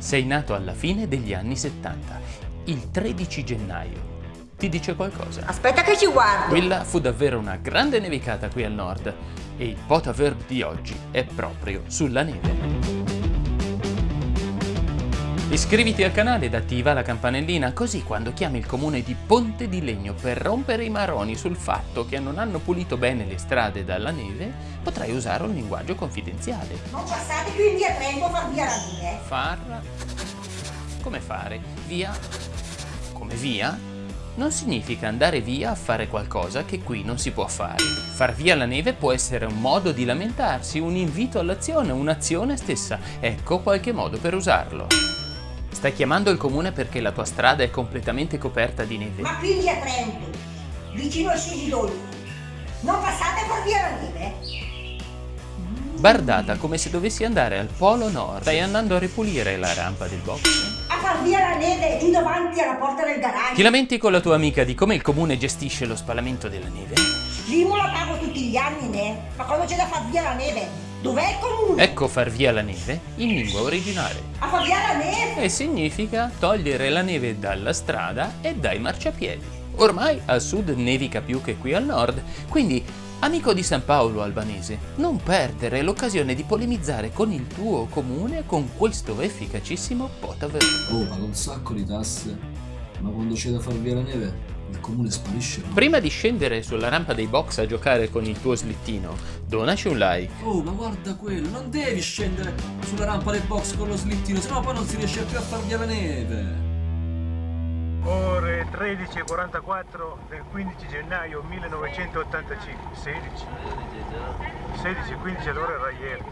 Sei nato alla fine degli anni 70, il 13 gennaio. Ti dice qualcosa? Aspetta che ci guardo. Quella fu davvero una grande nevicata qui al nord e il potaverb di oggi è proprio sulla neve. Iscriviti al canale ed attiva la campanellina così quando chiami il comune di Ponte di Legno per rompere i maroni sul fatto che non hanno pulito bene le strade dalla neve potrai usare un linguaggio confidenziale. Non passate più indietro, a far via la neve. Far... come fare? Via? Come via? Non significa andare via a fare qualcosa che qui non si può fare. Far via la neve può essere un modo di lamentarsi, un invito all'azione, un'azione stessa. Ecco qualche modo per usarlo. Stai chiamando il comune perché la tua strada è completamente coperta di neve? Ma quindi a Trento, vicino al Sisidolfo, non passate per via la neve? Bardata come se dovessi andare al polo nord. Stai andando a ripulire la rampa del box? A far via la neve giù davanti alla porta del garage. Ti lamenti con la tua amica di come il comune gestisce lo spalamento della neve? L'IMU la pago tutti gli anni, ne? Ma quando c'è da far via la neve, Dov'è il comune? Ecco far via la neve in lingua originale. A far via la neve? E significa togliere la neve dalla strada e dai marciapiedi. Ormai al sud nevica più che qui al nord, quindi amico di San Paolo albanese, non perdere l'occasione di polemizzare con il tuo comune con questo efficacissimo potaverbo. Oh, paga un sacco di tasse, ma quando c'è da far via la neve il comune sparisce. Prima di scendere sulla rampa dei box a giocare con il tuo slittino, donaci un like. Oh, ma guarda quello, non devi scendere sulla rampa dei box con lo slittino, sennò poi non si riesce più a far via la neve. Ore 13.44 del 15 gennaio 1985. 16. 16, 15 all'ora era ieri.